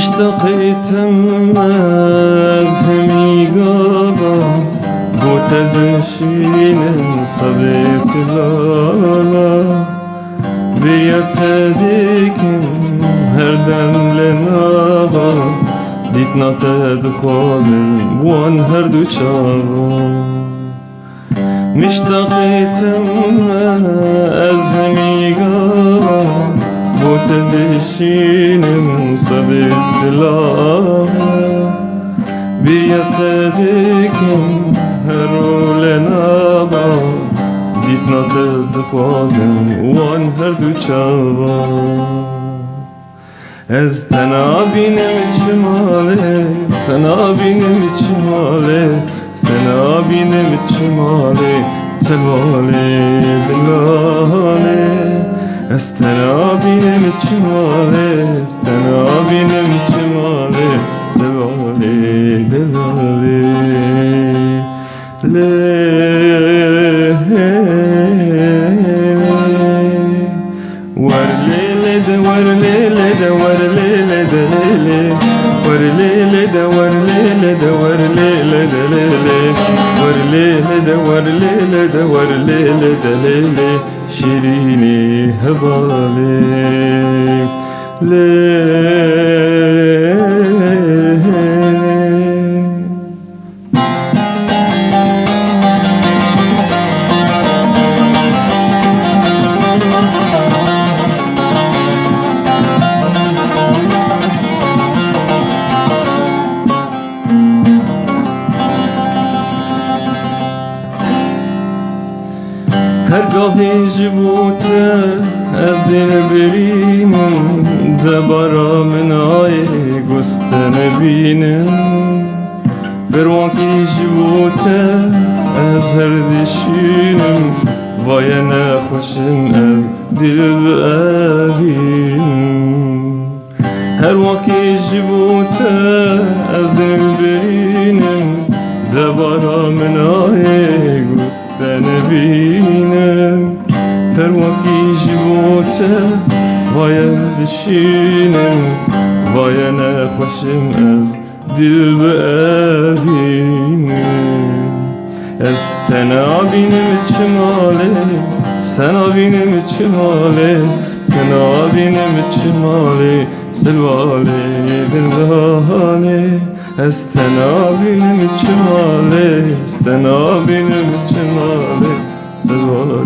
مشتقيتم أزهمي قابا بوتدشين صدي سلالا بيتديكم هردم لنابا دیتنا تدخوازم وان هر دو چاوا مشتاقتم از tedişinin sadı silahı. Bir yatedikim her ulena bal Ditna tezdi pozim uan her duçava Ez tena binim içim ale, sena binim içim ale Sena binim içim ale, tel ale bilal Ez tena benim içimale Sena benim içimale Telvale delale Le Warlele de warlele de warlele de lele. Warlele de warlele ليلة دور ليلة دليلة دور ليلة دور ليلة دور ليلة دليلة شيريني هضالي ليه هرگاه هیچ بوده از دین بریم دبارا منای گستن بینه بروان که هیچ بوده از هر دیشینم وای نخوشم از دل بابیم هر وکی جبوته از دل برینم دبارا منای vitrine Perłaki živote Vajez dešine Vaje nexweşim ez Dilbe evine Ez tene abinim içim ale Sen abinim içim ale Sen abinim içim ale Selvale bir vale Estena benim içim ale Estena benim